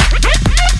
Yeah.